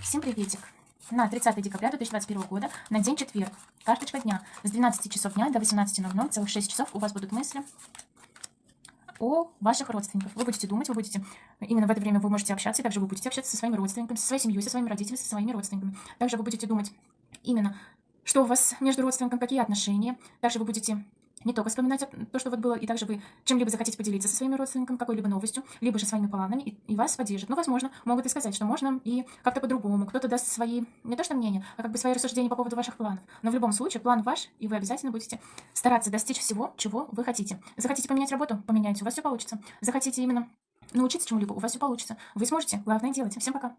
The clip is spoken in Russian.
Всем приветик! На 30 декабря 2021 года, на день четверг, карточка дня. С 12 часов дня до 18.00, целых 6 часов у вас будут мысли о ваших родственниках. Вы будете думать, вы будете, именно в это время вы можете общаться, также вы будете общаться со своими родственниками, со своей семьей, со своими родителями, со своими родственниками. Также вы будете думать именно, что у вас между родственниками, какие отношения. Также вы будете не только вспоминать то, что вот было, и также вы чем-либо захотите поделиться со своими родственниками, какой-либо новостью, либо же своими планами, и, и вас поддержат. Ну, возможно, могут и сказать, что можно и как-то по-другому. Кто-то даст свои, не то что мнение, а как бы свои рассуждения по поводу ваших планов. Но в любом случае, план ваш, и вы обязательно будете стараться достичь всего, чего вы хотите. Захотите поменять работу? Поменяйте, у вас все получится. Захотите именно научиться чему-либо? У вас все получится. Вы сможете. Главное делать. Всем пока.